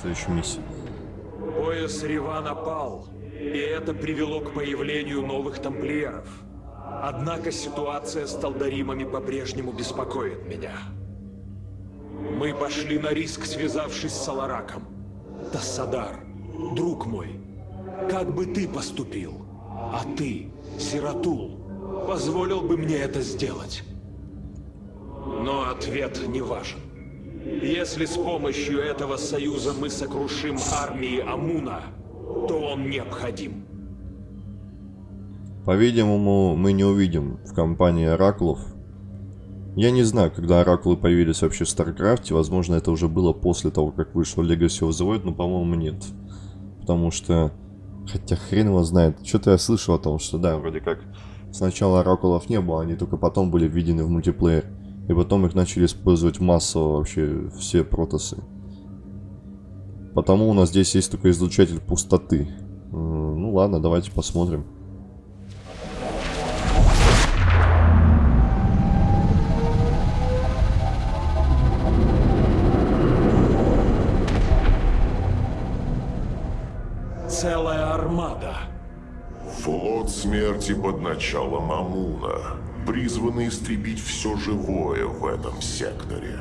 Следующая миссия. Пояс Ривана пал, и это привело к появлению новых тамплиеров. Однако ситуация с Талдаримами по-прежнему беспокоит меня. Мы пошли на риск, связавшись с Салараком. Тассадар, друг мой, как бы ты поступил? А ты, Сиратул, позволил бы мне это сделать? Но ответ не важен. Если с помощью этого союза мы сокрушим армии Амуна, то он необходим. По-видимому, мы не увидим в кампании Оракулов. Я не знаю, когда Оракулы появились вообще в Старкрафте. Возможно, это уже было после того, как вышло Legacy of the Void, но, по-моему, нет. Потому что... Хотя хрен его знает. Что-то я слышал о том, что да, вроде как сначала Оракулов не было, они только потом были введены в мультиплеер. И потом их начали использовать массово вообще все протосы. Потому у нас здесь есть только излучатель пустоты. Ну ладно, давайте посмотрим. Целая армада. Флот смерти под началом Амуна, призванный истребить все живое в этом секторе.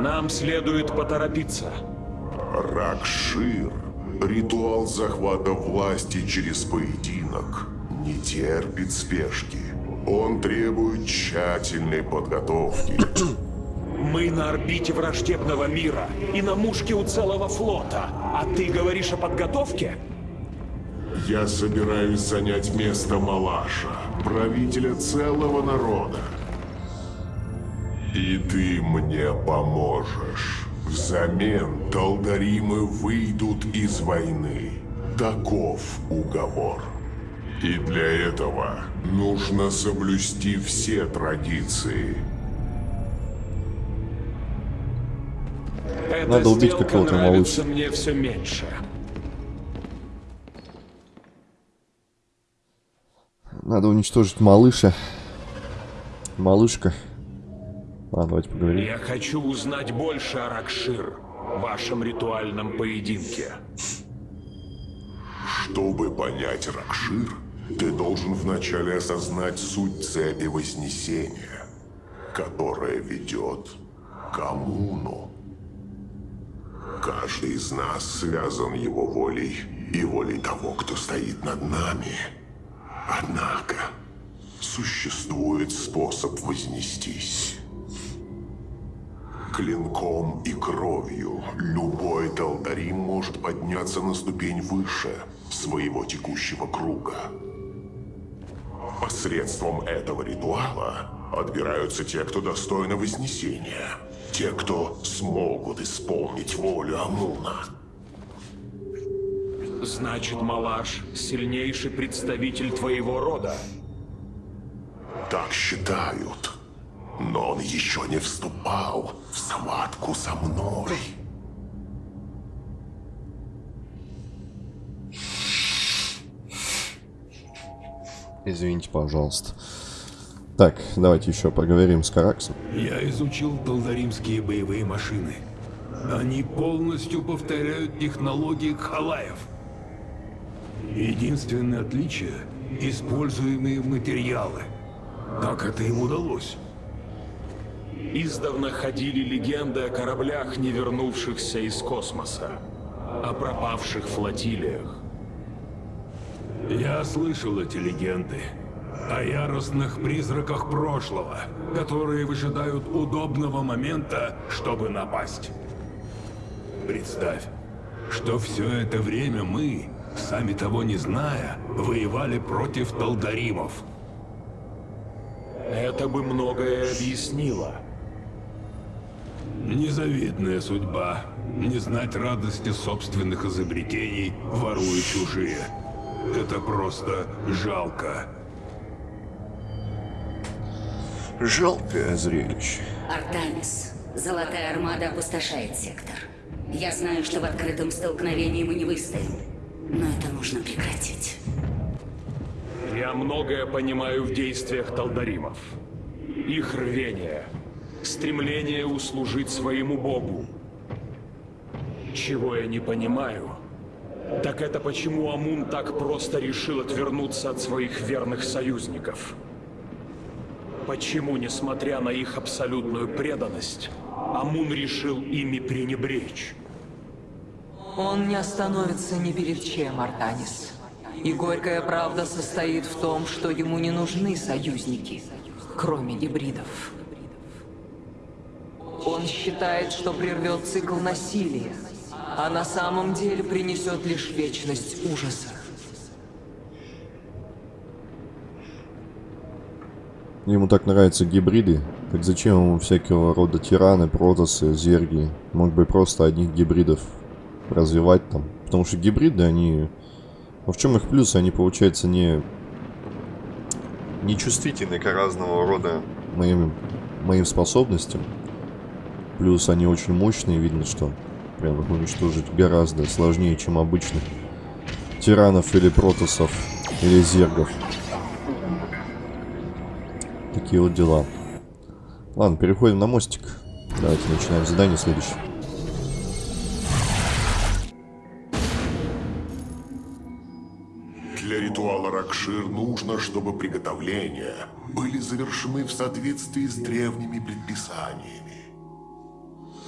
Нам следует поторопиться. Ракшир, ритуал захвата власти через поединок, не терпит спешки. Он требует тщательной подготовки. Мы на орбите враждебного мира и на мушке у целого флота. А ты говоришь о подготовке? Я собираюсь занять место Малаша, правителя целого народа. И ты мне поможешь. Взамен Талдаримы выйдут из войны. Таков уговор. И для этого нужно соблюсти все традиции. Эта Надо убить какого-то малыша. мне все меньше. Надо уничтожить малыша. Малышка. Ладно, давайте поговорим. Я хочу узнать больше о Ракшир, вашем ритуальном поединке. Чтобы понять Ракшир, ты должен вначале осознать суть цепи Вознесения, которая ведет к Амуну. Каждый из нас связан его волей и волей того, кто стоит над нами. Однако, существует способ вознестись. Клинком и кровью любой Талдарим может подняться на ступень выше своего текущего круга. Посредством этого ритуала отбираются те, кто достойны Вознесения. Те, кто смогут исполнить волю Амуна. Значит, Малаш — сильнейший представитель твоего рода. Так считают. Но он еще не вступал в схватку со мной. Извините, пожалуйста. Так, давайте еще поговорим с Караксом. Я изучил талдаримские боевые машины. Они полностью повторяют технологии Кхалаев. Единственное отличие – используемые материалы. Как это им удалось? Издавна ходили легенды о кораблях, не вернувшихся из космоса, о пропавших флотилиях. Я слышал эти легенды о яростных призраках прошлого, которые выжидают удобного момента, чтобы напасть. Представь, что все это время мы, сами того не зная, воевали против талдаримов. Это бы многое объяснило. Незавидная судьба. Не знать радости собственных изобретений, воруя чужие. Это просто жалко. Жалкое зрелище. Артамис, Золотая Армада опустошает сектор. Я знаю, что в открытом столкновении мы не выстоим, но это нужно прекратить. Я многое понимаю в действиях талдаримов. Их рвение, стремление услужить своему богу. Чего я не понимаю, так это почему Амун так просто решил отвернуться от своих верных союзников. Почему, несмотря на их абсолютную преданность, Амун решил ими пренебречь? Он не остановится ни перед чем, Артанис. И горькая правда состоит в том, что ему не нужны союзники, кроме гибридов. Он считает, что прервет цикл насилия, а на самом деле принесет лишь вечность ужаса. Ему так нравятся гибриды, так зачем ему всякого рода тираны, протосы, зерги? Мог бы просто одних гибридов развивать там. Потому что гибриды, они... Ну в чем их плюс? Они, получается, не... Не чувствительны к разного рода моим, моим способностям. Плюс они очень мощные, видно, что прям их уничтожить гораздо сложнее, чем обычных тиранов или протосов, или зергов. Такие вот дела. Ладно, переходим на мостик. Давайте начинаем задание следующее. Нужно, чтобы приготовления были завершены в соответствии с древними предписаниями.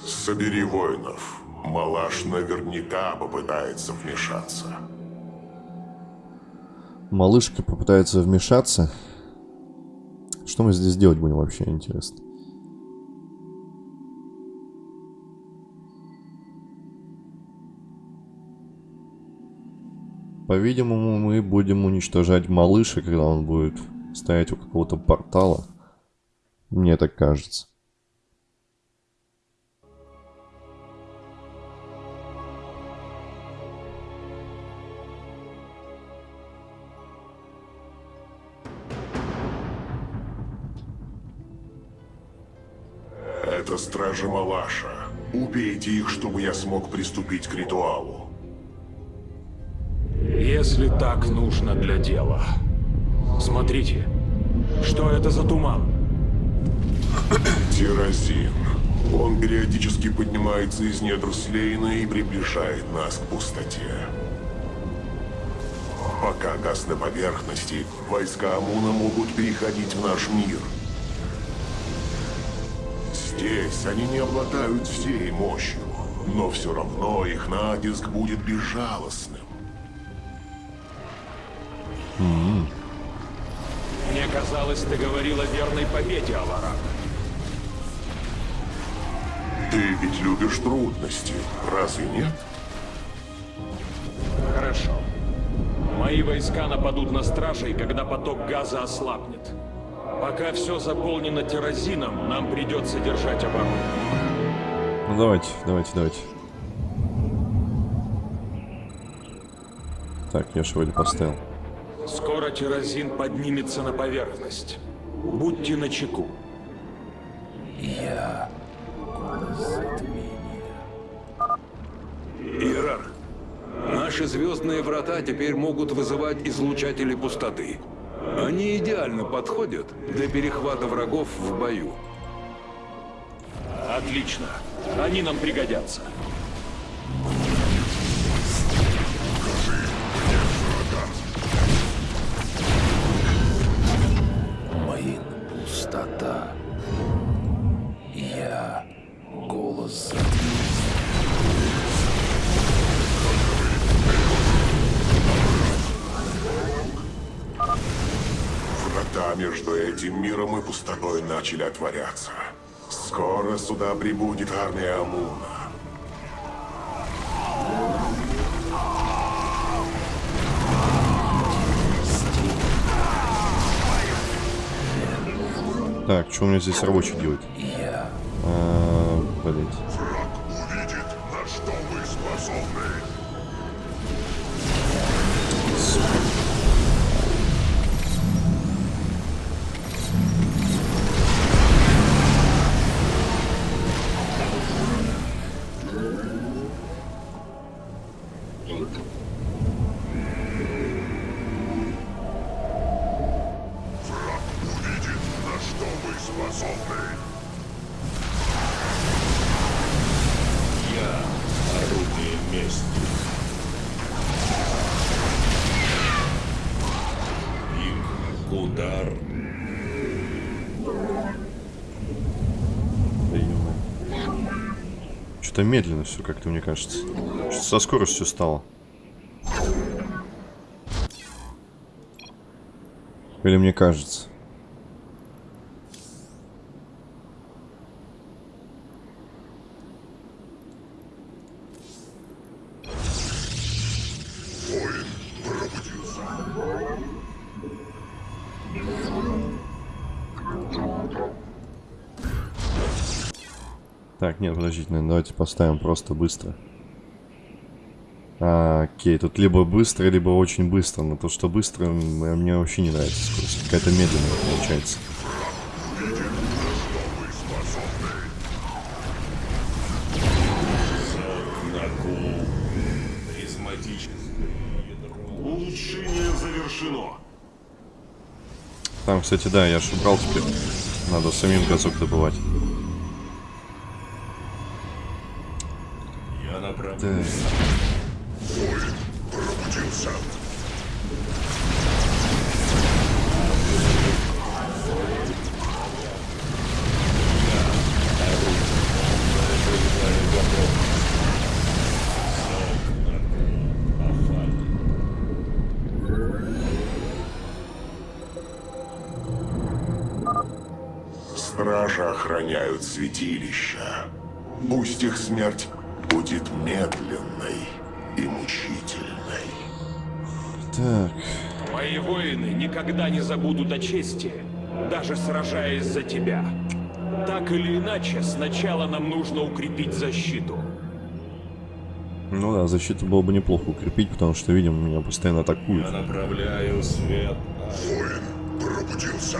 Собери воинов. Малаш наверняка попытается вмешаться. Малышка попытается вмешаться. Что мы здесь делать будем вообще, интересно? По-видимому, мы будем уничтожать малыша, когда он будет стоять у какого-то портала. Мне так кажется. Это стражи Малаша. Убейте их, чтобы я смог приступить к ритуалу. Если так нужно для дела. Смотрите, что это за туман? Тирозин. Он периодически поднимается из недр Слейна и приближает нас к пустоте. Пока газ на поверхности, войска Амуна могут переходить в наш мир. Здесь они не обладают всей мощью, но все равно их натиск будет безжалостным. Мне казалось, ты говорил о верной победе, Аларак. Ты ведь любишь трудности, разве нет? Хорошо. Мои войска нападут на стражей, когда поток газа ослабнет. Пока все заполнено террозином, нам придется держать оборону. Ну давайте, давайте, давайте. Так, я же вроде поставил. Скоро террозин поднимется на поверхность. Будьте начеку. Иерарх, наши звездные врата теперь могут вызывать излучатели пустоты. Они идеально подходят для перехвата врагов в бою. Отлично. Они нам пригодятся. Начали отворяться. Скоро сюда прибудет армия Амуна. Так, что у меня здесь рабочий делает? Удар. Что-то медленно все как-то, мне кажется. Что со скоростью стало. Или мне кажется? Давайте поставим просто быстро. А, окей, тут либо быстро, либо очень быстро. Но то, что быстро, мне вообще не нравится скорость. Какая-то медленная получается. Там, кстати, да, я ж убрал теперь. Надо самим газок добывать. Так. Пробудился. Стражи охраняют святилища. Пусть их смерть будет медленной и мучительной. Так. Мои воины никогда не забудут о чести, даже сражаясь за тебя. Так или иначе, сначала нам нужно укрепить защиту. Ну да, защиту было бы неплохо укрепить, потому что, видим, меня постоянно атакуют. Я направляю свет. Воин пробудился.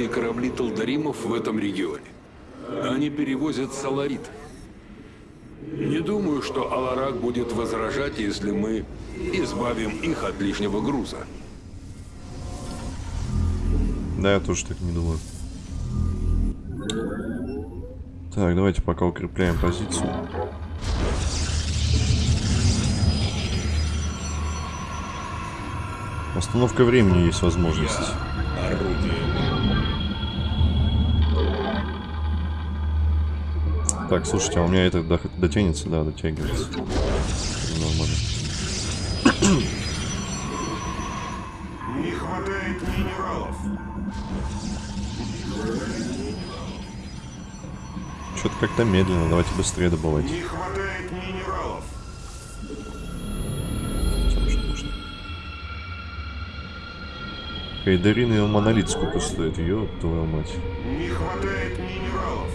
Материнские корабли Талдаримов в этом регионе. Они перевозят саларит. Не думаю, что Аларак будет возражать, если мы избавим их от лишнего груза. Да, я тоже так не думаю. Так, давайте пока укрепляем позицию. Остановка времени есть возможность. Так, слушайте, а у меня это до- дотянется? Да, дотягивается. Нормально. Не хватает минералов. Что-то как-то медленно, давайте быстрее добывать. Не хватает минералов. Хайдарин и монолит сколько стоит? Ёб твою мать. Не хватает минералов.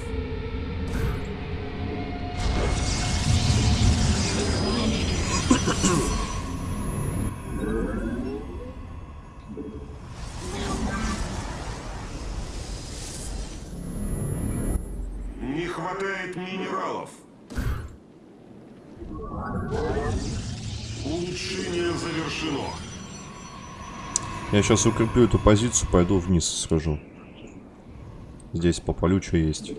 Я сейчас укреплю эту позицию, пойду вниз схожу. Здесь попалю, что есть.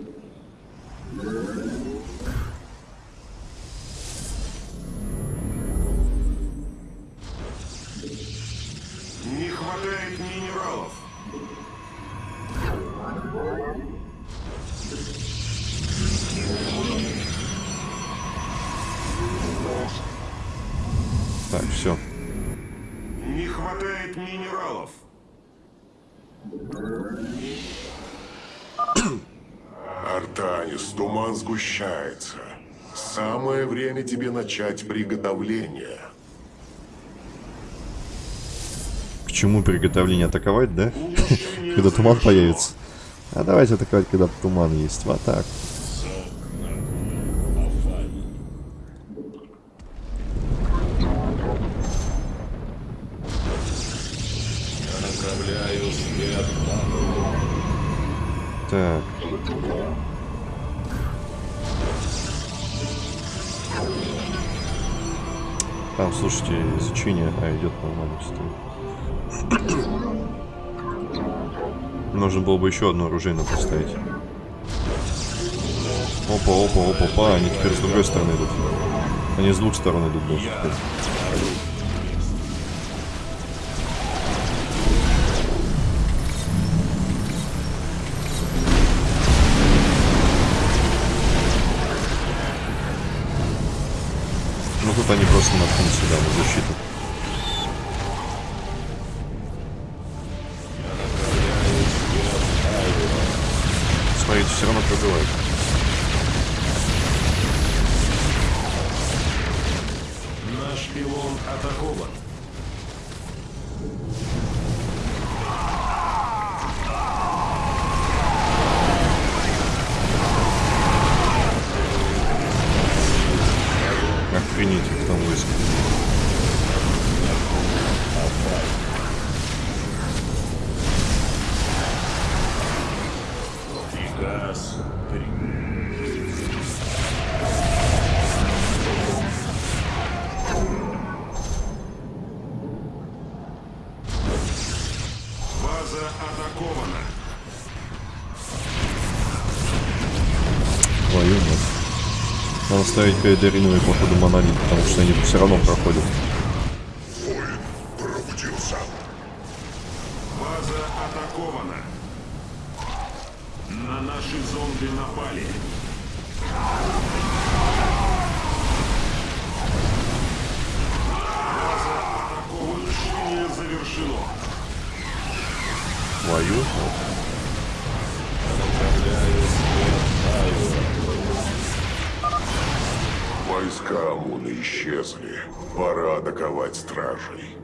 Тебе начать приготовление. К чему приготовление атаковать, да? Когда туман появится. А давайте атаковать, когда туман есть. В атаку. Я направляю свет. Так. Там, слушайте, изучение, а идет нормально стоит. Нужно было бы еще одно оружейное поставить. Опа, опа, опа, опа, они теперь с другой стороны идут. Они с двух сторон идут даже. теперь. Просто наткнут сюда на защиту. Смотрите, все равно пробивают. Ставить перед походу монолит, потому что они все равно проходят. Пробудился. База атакована. Войска Амуна исчезли. Пора атаковать стражей.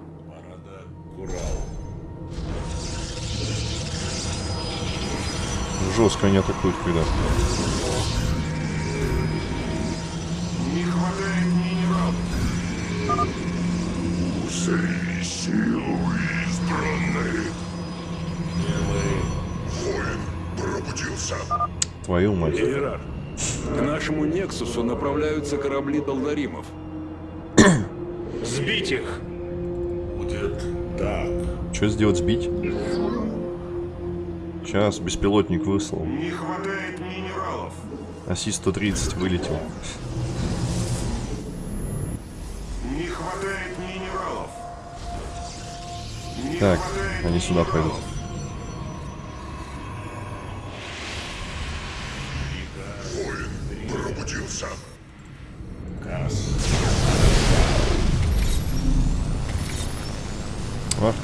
Жестко они атакуют, когда. Не хватает минералов. Узри силу избранной. Воин пробудился. Твою мать. Иерарх, к нашему Нексусу направляются корабли Долдаримов. Сбить их! Будет так. Что сделать, сбить? Сейчас, беспилотник выслал. Не хватает минералов. Аси-130 вылетел. Не хватает минералов. Не Так, хватает они сюда пойдут.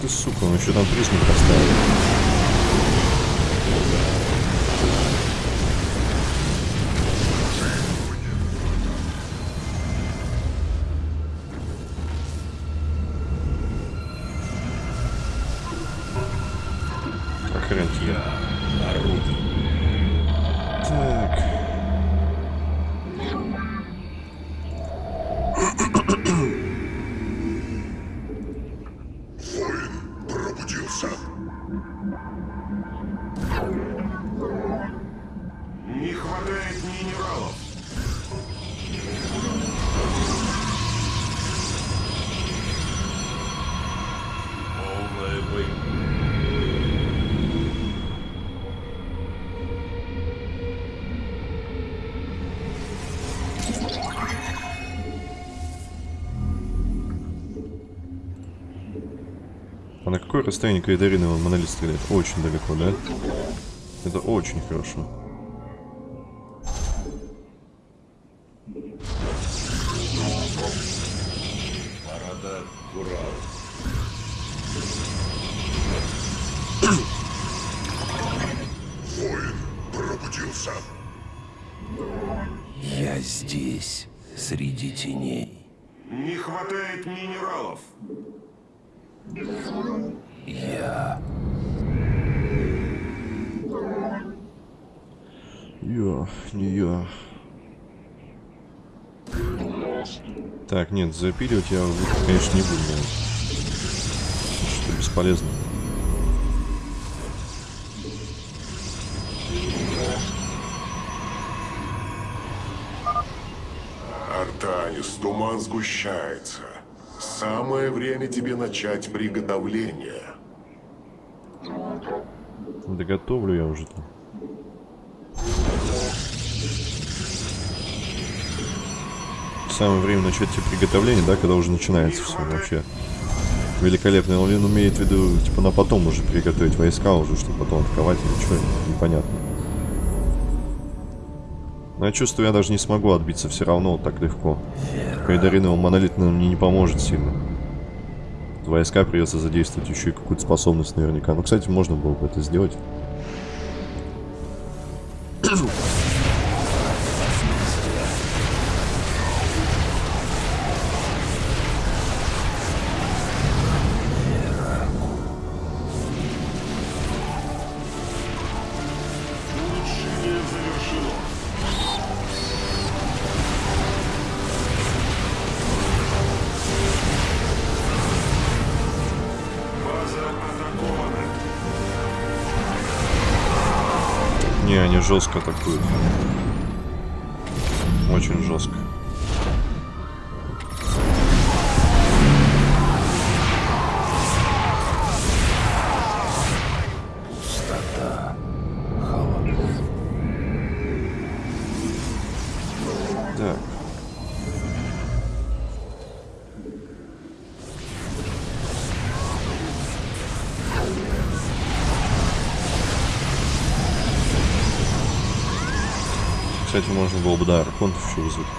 Ты сука, он еще там призму поставил. Какое расстояние Кайдарина монолит стреляет? Очень далеко, да? Это очень хорошо. Парада Курал. Воин пробудился. Я здесь, среди теней. Не хватает минералов. Я. Я, не я. Так, нет, запиливать я, конечно, не буду. Что бесполезно. Артанис, туман сгущается. Самое время тебе начать приготовление. Да готовлю я уже там. Самое время начать те приготовления, да, когда уже начинается все вообще. Великолепно. Он имеет в виду, типа, на потом уже приготовить войска уже, чтобы потом атаковать или что, непонятно. Но я чувствую, я даже не смогу отбиться все равно вот так легко. Кайдариновый монолит наверное, мне не поможет сильно. Войска придется задействовать еще и какую-то способность наверняка. Ну, кстати, можно было бы это сделать. Жестко атакуют. Очень жестко. Кстати, можно было бы, да, архонтов еще вызвать.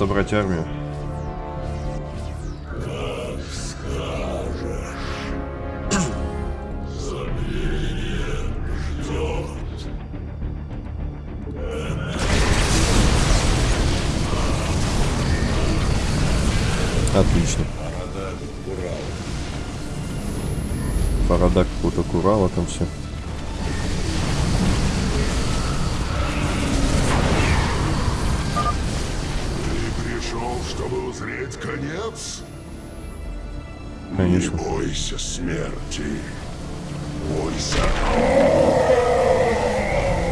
Собрать армию. Чтобы узреть конец? Конечно. Не бойся смерти. Бойся.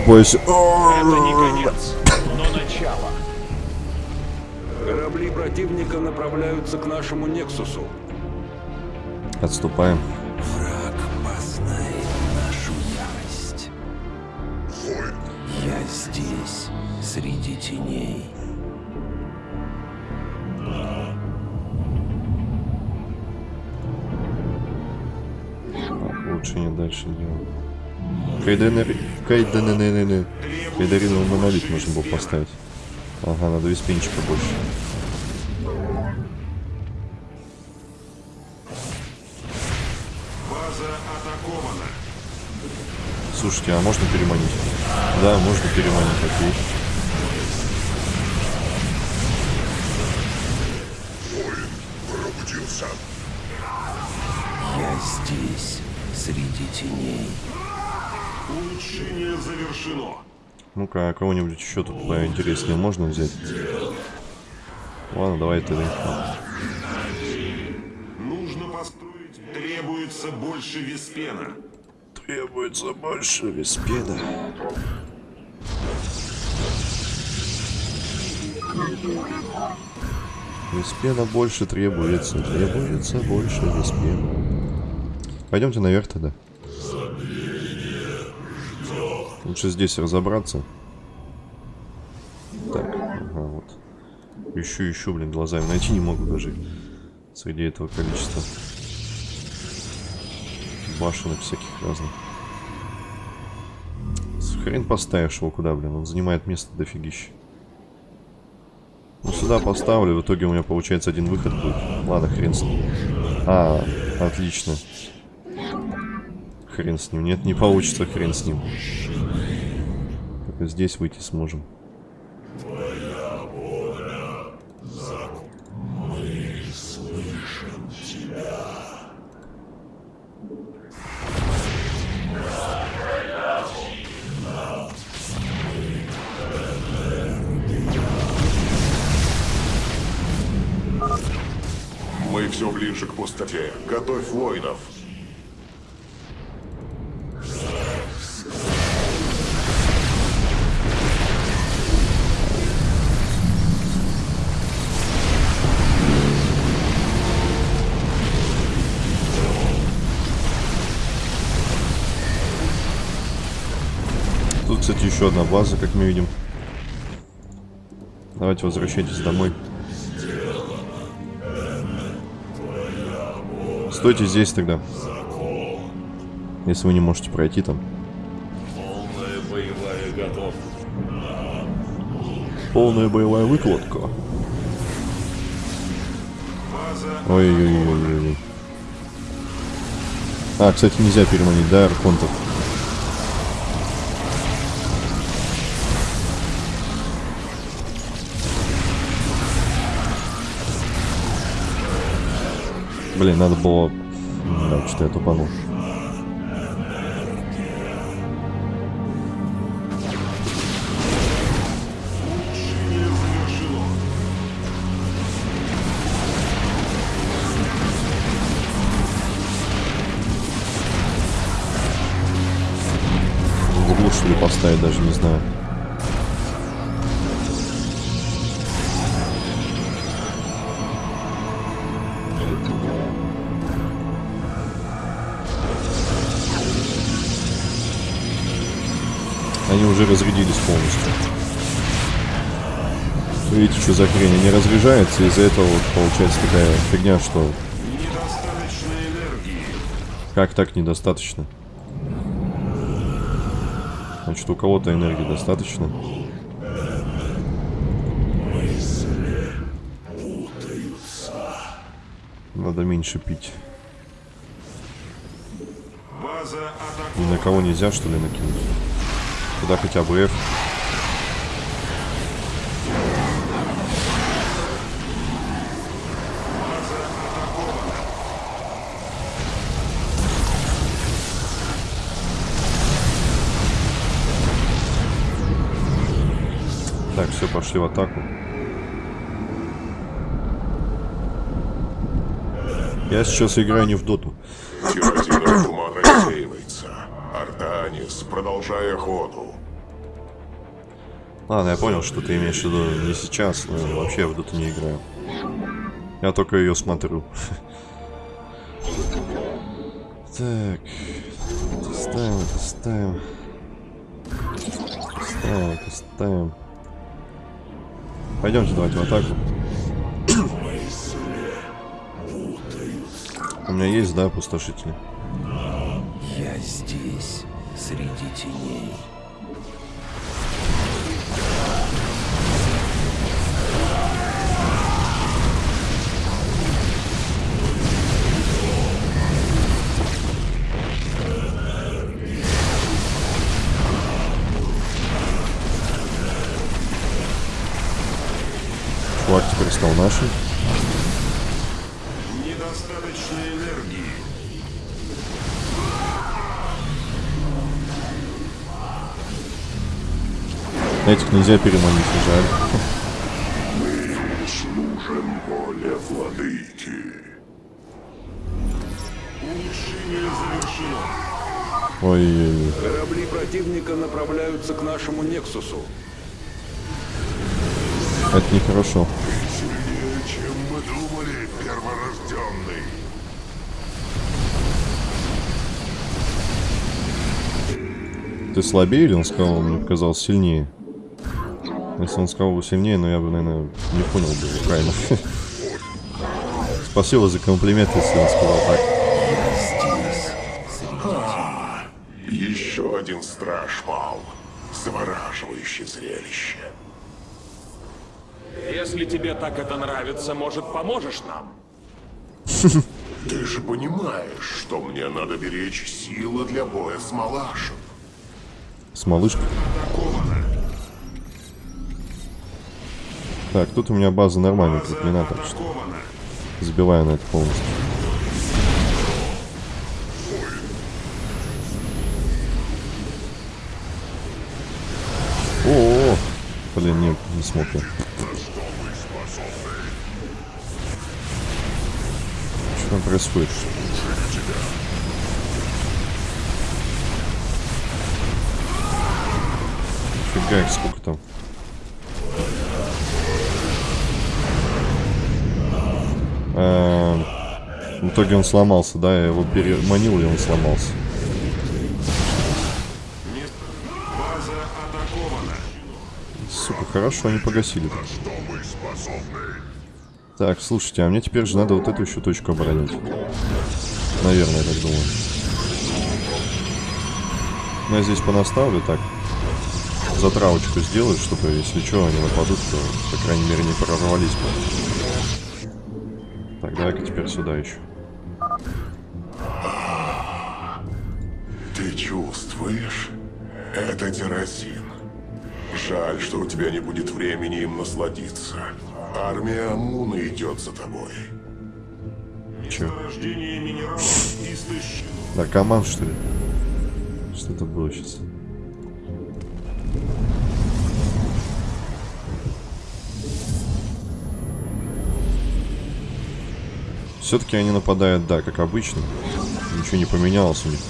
Бойся. Это не конец, но начало. Корабли противника направляются к нашему Нексусу. Отступаем. Враг познает нашу ярость. Я здесь, среди теней. Улучшение дальше делаем. Кайденери... Кайденери... Кайдариновый монолит можно было поставить. Ага, надо виспинчика больше. Слушайте, а можно переманить? Да, можно переманить, окей. Ну-ка, кого-нибудь еще тут поинтереснее можно взять? Ладно, давай тогда. Нужно построить. Требуется больше виспена. Требуется больше виспеда. Виспена больше требуется. Требуется больше виспена. Пойдемте наверх тогда. Лучше здесь разобраться. Ищу, ищу, блин, глазами найти не могу даже. Среди этого количества. Башенок всяких разных. Хрен поставишь его куда, блин. Он занимает место дофигища. Ну, сюда поставлю. В итоге у меня получается один выход будет. Ладно, хрен с ним. А, отлично. Хрен с ним. Нет, не получится, хрен с ним. Только здесь выйти сможем. Мы все ближе к пустоте. Готовь воинов. Еще одна база, как мы видим. Давайте возвращайтесь домой. Стойте здесь тогда. Если вы не можете пройти там. Полная боевая готовность. Полная боевая выкладка. Ой-ой-ой-ой. А, кстати, нельзя переманить, да, архонтов? Блин, надо было... Да, что я тупанул. Хрень? Они разряжаются, из-за этого вот получается такая фигня, что... Как так недостаточно? Значит, у кого-то энергии достаточно. Надо меньше пить. Ни на кого нельзя, что ли, накинуть? Куда хотя бы F. Так, все, пошли в атаку. Я сейчас играю не в доту. Туман рассеивается. Артанис, продолжай охоту. Ладно, я понял, что ты имеешь в виду не сейчас, но вообще я в доту не играю. Я только ее смотрю. Так. Ставим, ставим. Ставим, ставим. Пойдемте давайте в атаку. У меня есть, да, пустошители? Я здесь, среди теней. Стал нашим. недостаточно энергии. Этих нельзя переманить, жаль. Служим воле владыки. Улучшение завершено. Ой-ой-ой. Корабли противника направляются к нашему Нексусу. Это нехорошо. Сильнее, Ты слабее или он сказал, мне показалось, сильнее? Если он сказал бы сильнее, но я бы, наверное, не понял бы правильно. Спасибо за комплимент, если он сказал так. Еще один страж пал. Завораживающее зрелище. Если тебе так это нравится, может, поможешь нам? Ты же понимаешь, что мне надо беречь силы для боя с Малашем. С малышкой. Так, тут у меня база нормальная, не надо, так что забиваю на это полностью. О, -о, -о. блин, не, не смог я. Что там происходит? Фига их сколько там. Эм, в итоге он сломался, да, я его переманил, и он сломался. Сука, хорошо, они погасили. Так, слушайте, а мне теперь же надо вот эту еще точку оборонять. Наверное, я так думаю. Ну, я здесь понаставлю так. Затравочку сделаю, чтобы, если что, они нападут, то, по крайней мере, не прорвались бы. Так, давай-ка теперь сюда еще. Ты чувствуешь? Это террасин. Жаль, что у тебя не будет времени им насладиться. Армия Амуна идет за тобой. Че? Наркоман, что ли? Что это было сейчас? Все-таки они нападают, да, как обычно. Ничего не поменялось у них.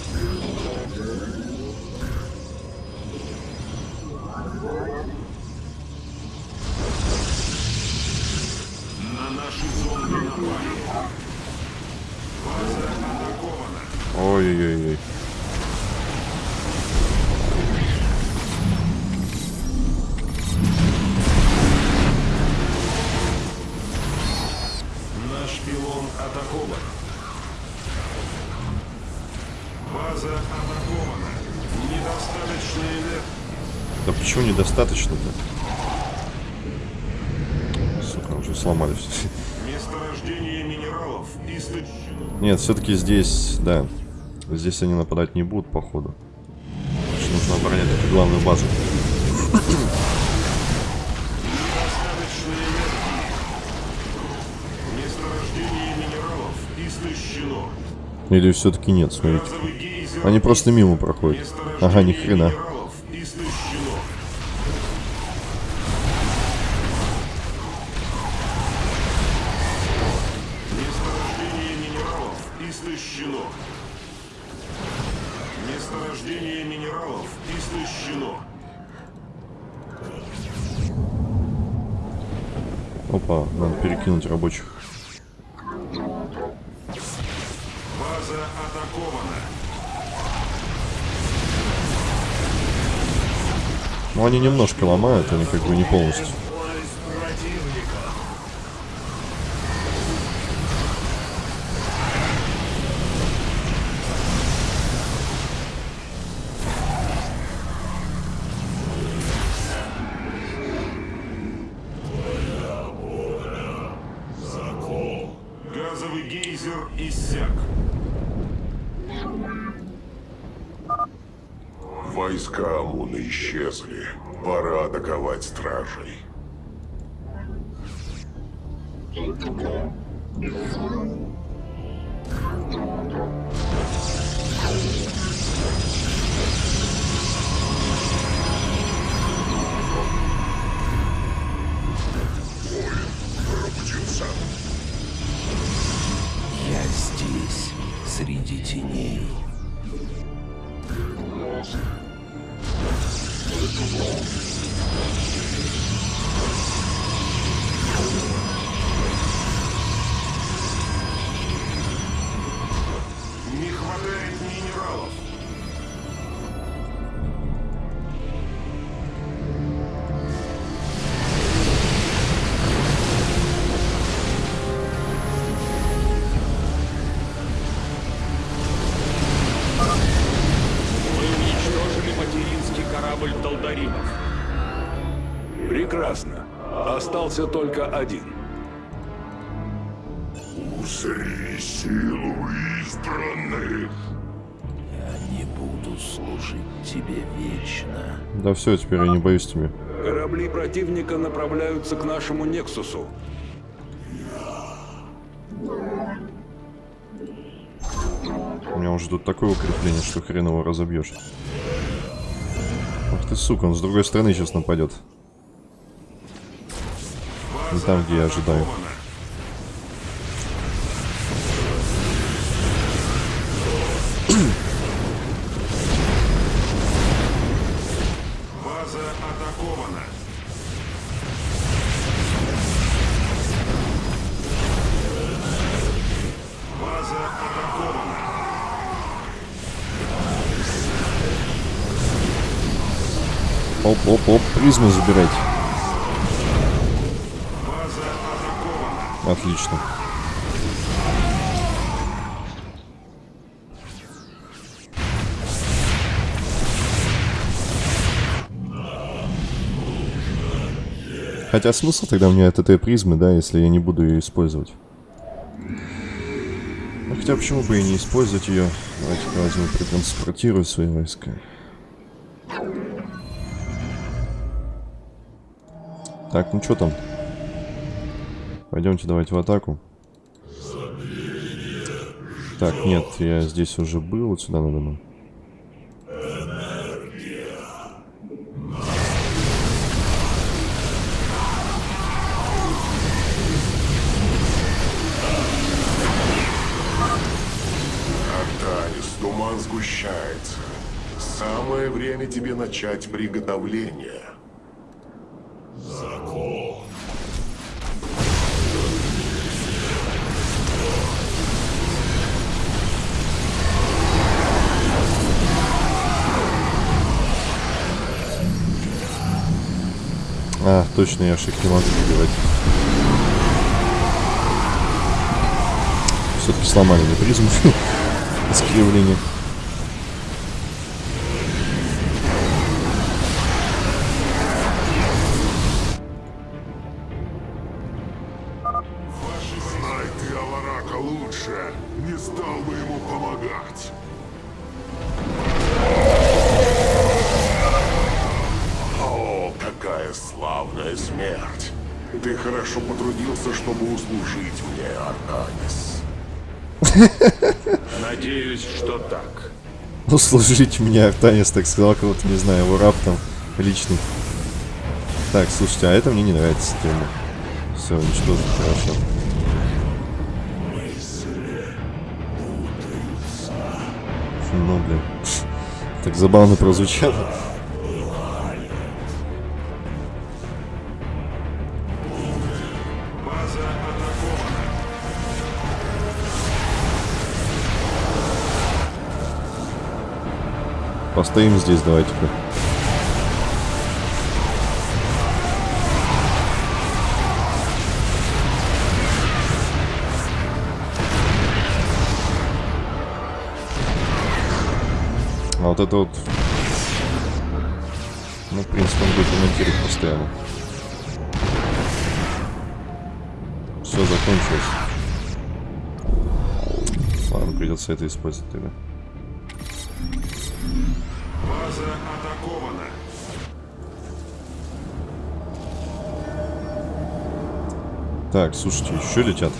Все-таки здесь, да. Здесь они нападать не будут, походу. Что нужно оборонять эту главную базу. Или все-таки нет, смотрите. Они просто мимо проходят. Ага, ни хрена. Истощено. Опа, надо перекинуть рабочих. База атакована. Ну, они немножко ломают, они как бы не полностью. Остался только один. Узри силу избранных. Я не буду служить тебе вечно. Да все, теперь я не боюсь тебя. Корабли противника направляются к нашему Нексусу. У меня уже тут такое укрепление, что хрен его разобьешь. Ах ты сука, он с другой стороны сейчас нападет. Не там, где я ожидаю. База атакована. База атакована. Оп-оп-оп, призму забирайте. Отлично. Хотя смысл тогда мне от этой призмы, да, если я не буду ее использовать. Ну, хотя почему бы и не использовать ее? Давайте-ка возьму, протранспортирую свои войска. Так, ну что там? Пойдемте давайте в атаку. Так, нет, я здесь уже был, вот сюда надо нам. Туман сгущается. Самое время тебе начать приготовление. Точно, я шик не могу убивать. Все-таки сломали мне призму. Знай Услужить мне Артанис, так сказал кого-то, не знаю, его раб там личный. Так, слушайте, а это мне не нравится тема. Все, уничтожить, хорошо. Ну, блин. Так забавно прозвучало. Постоим здесь, давайте-ка. А вот это вот... Ну, в принципе, он будет ремонтировать постоянно. Все закончилось. Ладно, придется это использовать тогда. Так, слушайте, еще летят.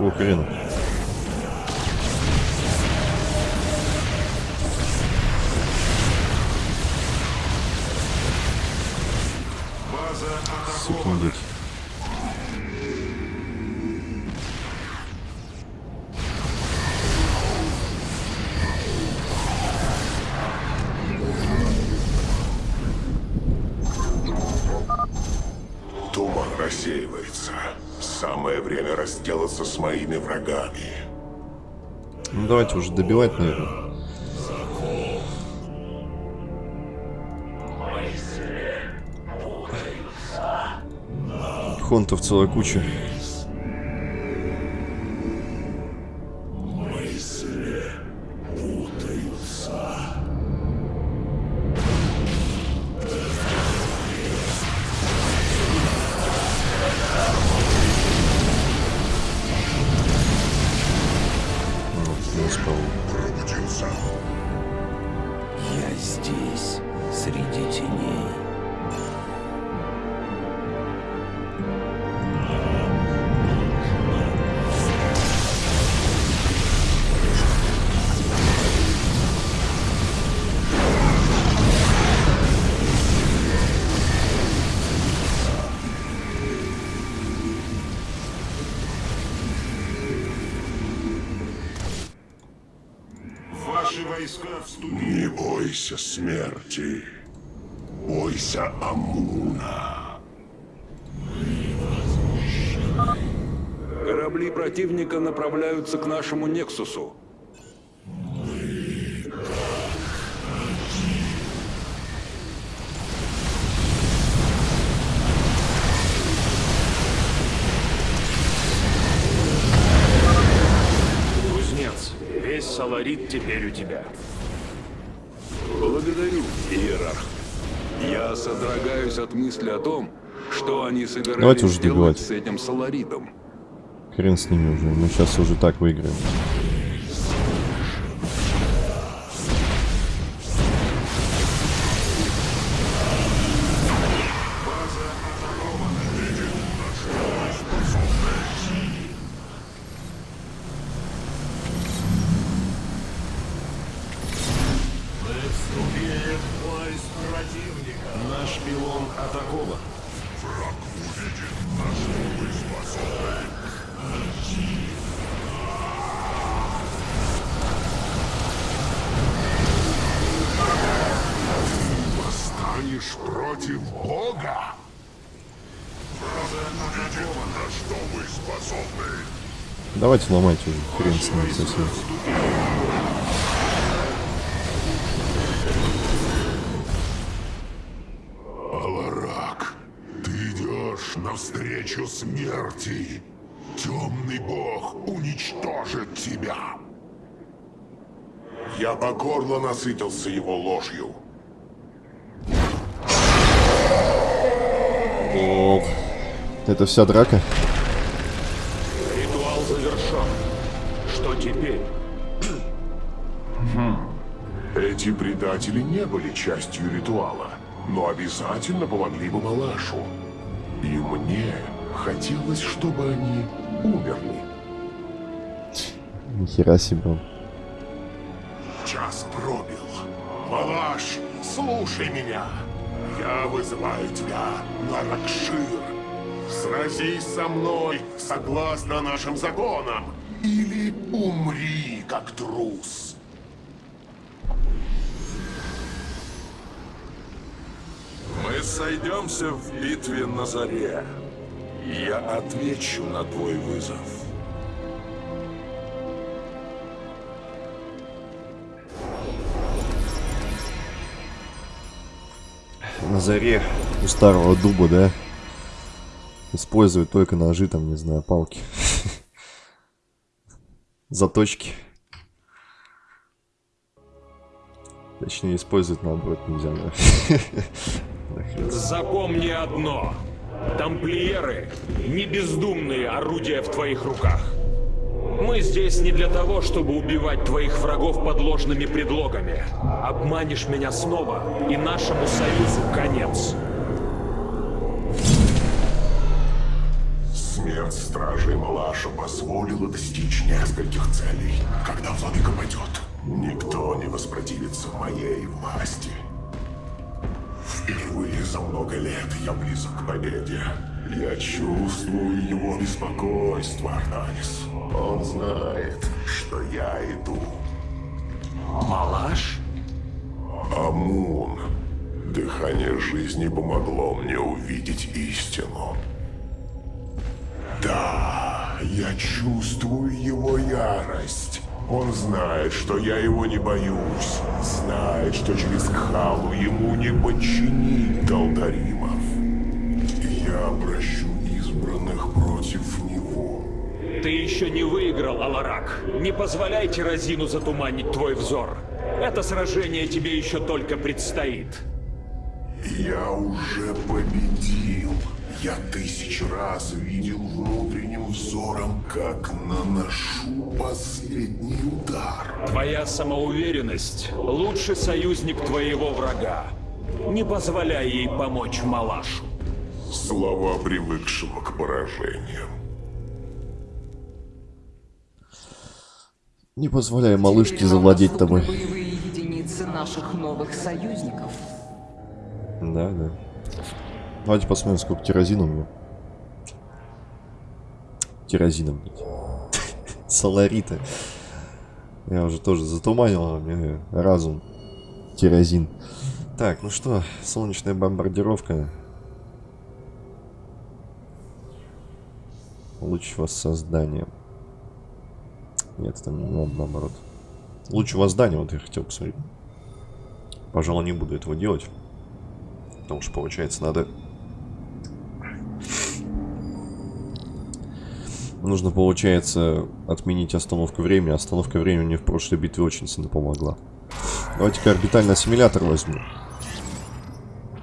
О, хрена. Уже добивать, наверное. Хонтов целая куча. Теперь у тебя. Благодарю, Иерарх. Я содрогаюсь от мысли о том, что они собирались Давайте уже с этим Соларитом. Хрен с ними уже. Мы сейчас уже так выиграем. Давайте ломайте уже. Хрен с ними совсем. Аларак, ты идешь навстречу смерти. Темный бог уничтожит тебя. Я по горло насытился его ложью. Ох. Это вся драка? Эти предатели не были частью ритуала, но обязательно помогли бы Малашу. И мне хотелось, чтобы они умерли. Нихера себе. Час пробил. Малаш, слушай меня. Я вызываю тебя на Ракшир. Сразись со мной согласно нашим законам. Или умри, как трус. Сойдемся в битве на заре. Я отвечу на твой вызов. На заре у старого дуба, да? Используют только ножи, там, не знаю, палки. Заточки. Точнее, использовать наоборот нельзя, да. Запомни одно. Тамплиеры — не бездумные орудия в твоих руках. Мы здесь не для того, чтобы убивать твоих врагов под ложными предлогами. Обманешь меня снова, и нашему союзу конец. Смерть стражей Малаша позволила достичь нескольких целей. Когда владыка падет, никто не воспротивится моей власти. Впервые за много лет я близок к победе. Я чувствую его беспокойство, Артанис. Он знает, что я иду. Малаш? Амун. Дыхание жизни помогло мне увидеть истину. Да, я чувствую его ярость. Он знает, что я его не боюсь. Знает, что через Кхалу ему не подчинить Далдаримов. И я обращу избранных против него. Ты еще не выиграл, Аларак. Не позволяй Тирозину затуманить твой взор. Это сражение тебе еще только предстоит. Я уже победил. Я тысячу раз видел внутренним взором, как наношу последний удар. Твоя самоуверенность — лучший союзник твоего врага. Не позволяй ей помочь Малашу. Слова привыкшего к поражениям. Не позволяй малышке завладеть тобой. боевые единицы наших новых союзников. Да, да. Давайте посмотрим, сколько тирозина у меня. Тирозина, блядь. Соларита. Я уже тоже затуманил, а мне разум. Тирозин. Так, ну что, солнечная бомбардировка. Луч воссоздания. Нет, это надо, наоборот. Луч воздания, вот я хотел посмотреть. Пожалуй, не буду этого делать. Потому что, получается, надо... Нужно, получается, отменить остановку времени. Остановка времени мне в прошлой битве очень сильно помогла. Давайте-ка орбитальный ассимилятор возьму.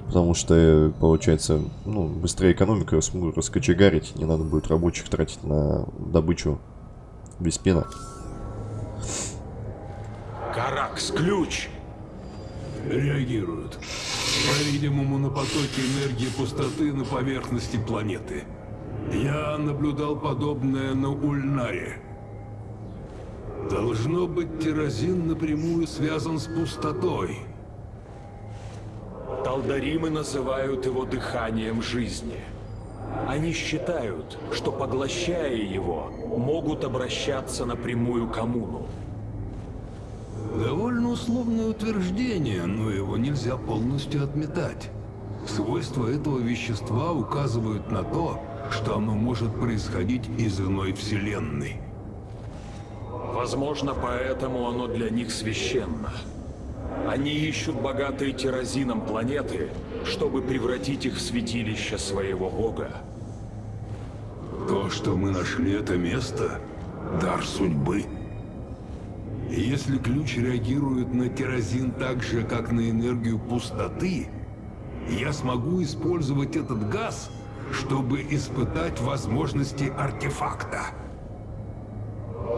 Потому что, получается, ну, быстрее экономика я смогу раскочегарить. Не надо будет рабочих тратить на добычу без пена. Каракс, ключ! Реагируют. По-видимому, на потоки энергии пустоты на поверхности планеты. Я наблюдал подобное на Ульнаре. Должно быть, тирозин напрямую связан с пустотой. Талдаримы называют его дыханием жизни. Они считают, что поглощая его, могут обращаться напрямую к Амуну. Довольно условное утверждение, но его нельзя полностью отметать. Свойства этого вещества указывают на то, что оно может происходить из иной вселенной. Возможно, поэтому оно для них священно. Они ищут богатые тирозином планеты, чтобы превратить их в святилище своего бога. То, что мы нашли это место, дар судьбы. Если ключ реагирует на керосин так же, как на энергию пустоты, я смогу использовать этот газ, чтобы испытать возможности артефакта.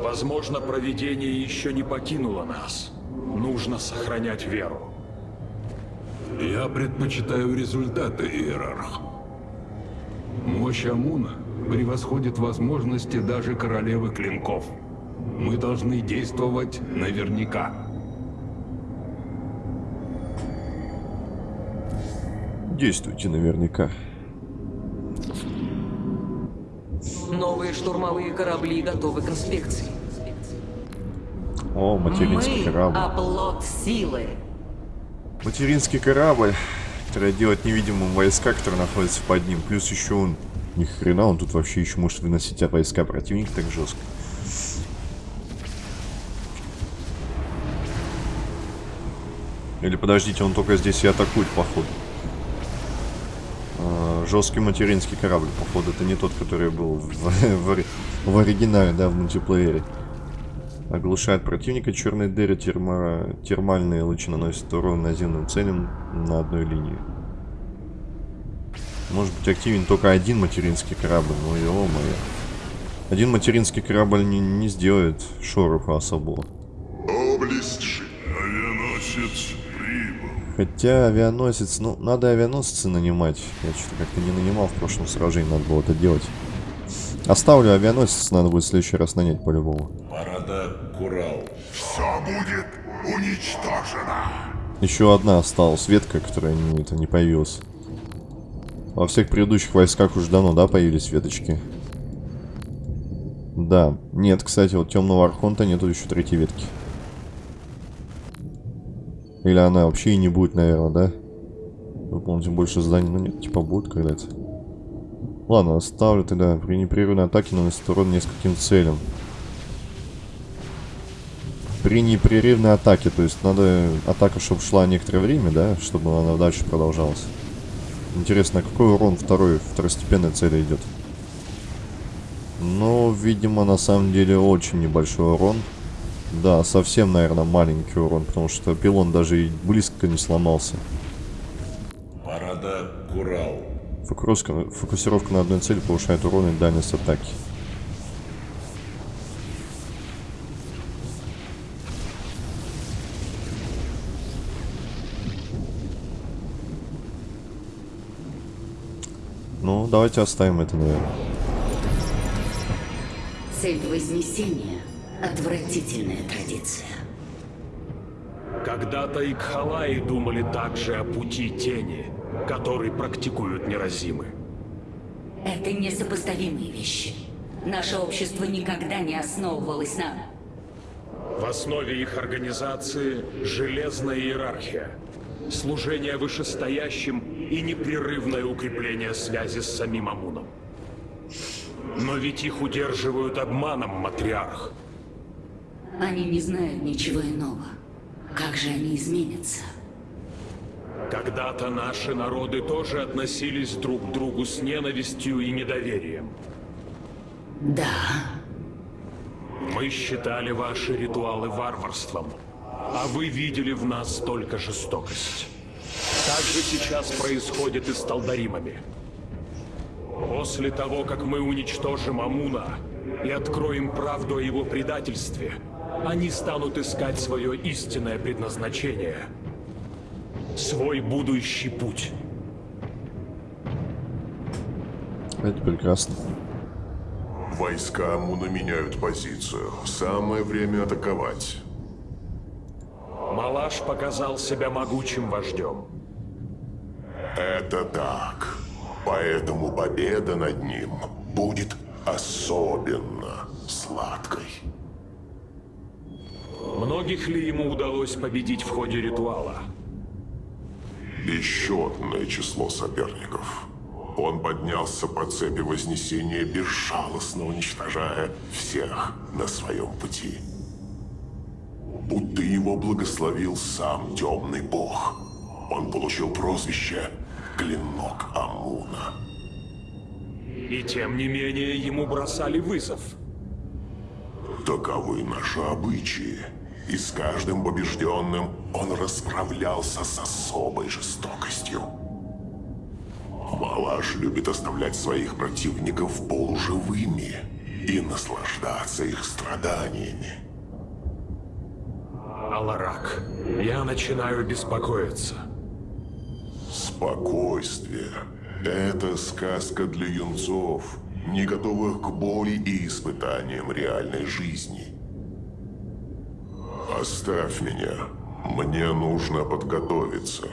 Возможно, провидение еще не покинуло нас. Нужно сохранять веру. Я предпочитаю результаты, Иерарх. Мощь Амуна превосходит возможности даже королевы клинков. Мы должны действовать наверняка. Действуйте наверняка. Штурмовые корабли готовы к инспекции. О, материнский Мы корабль. оплот силы. Материнский корабль, который делает невидимым войска, которые находятся под ним. Плюс еще он... Ни хрена, он тут вообще еще может выносить войска противника так жестко. Или подождите, он только здесь и атакует, походу. Жесткий материнский корабль, походу, это не тот, который был в, в в оригинале, да, в мультиплеере. Оглушает противника, черные дыры, термо... термальные лучи наносят урон наземным целям на одной линии. Может быть активен только один материнский корабль, ну ё моё. Один материнский корабль не, не сделает шороха особого. Облесть Авианосец. Хотя авианосец, ну, надо авианосцы нанимать. Я что-то как-то не нанимал в прошлом сражении, надо было это делать. Оставлю авианосец, надо будет в следующий раз нанять по-любому. Парада Курал. Все будет уничтожено. Еще одна осталась ветка, которая не, это, не появилась. Во всех предыдущих войсках уже давно, да, появились веточки? Да. Нет, кстати, вот темного архонта нету еще третьей ветки. Или она вообще и не будет, наверное, да? Выполните больше зданий. Ну нет, типа будет когда-то. Ладно, оставлю тогда. При непрерывной атаке наносит урон нескольким целям. При непрерывной атаке, то есть надо атака, чтобы шла некоторое время, да, чтобы она дальше продолжалась. Интересно, какой урон второй, второстепенной цели идет? Ну, видимо, на самом деле очень небольшой урон. Да, совсем, наверное, маленький урон, потому что пилон даже и близко не сломался. Парада Курал. Фокусировка, фокусировка на одной цели повышает урон и дальность атаки. Ну, давайте оставим это, наверное. Цель Вознесения — отвратительная традиция. Когда-то и Кхалаи думали также о пути тени, который практикуют неразимы. Это несопоставимые вещи. Наше общество никогда не основывалось на... В основе их организации – железная иерархия, служение вышестоящим и непрерывное укрепление связи с самим Амуном. Но ведь их удерживают обманом, матриарх. Они не знают ничего иного. Как же они изменятся? Когда-то наши народы тоже относились друг к другу с ненавистью и недоверием. Да, Мы считали ваши ритуалы варварством, а вы видели в нас только жестокость. Так же сейчас происходит и с Талдаримами. После того, как мы уничтожим Амуна и откроем правду о его предательстве, они станут искать свое истинное предназначение. Свой будущий путь. Это прекрасно. Войска Амуна меняют позицию. Самое время атаковать. Малаш показал себя могучим вождем. Это так. Поэтому победа над ним будет особенно сладкой. Многих ли ему удалось победить в ходе ритуала? Бесчетное число соперников. Он поднялся по цепи Вознесения, безжалостно уничтожая всех на своем пути. Будто его благословил сам Темный Бог. Он получил прозвище Клинок Амуна. И тем не менее ему бросали вызов. Таковы наши обычаи. И с каждым побежденным он расправлялся с особой жестокостью. Малаш любит оставлять своих противников полуживыми и наслаждаться их страданиями. Аларак, я начинаю беспокоиться. Спокойствие. Это сказка для юнцов, не готовых к боли и испытаниям реальной жизни. Оставь меня. Мне нужно подготовиться.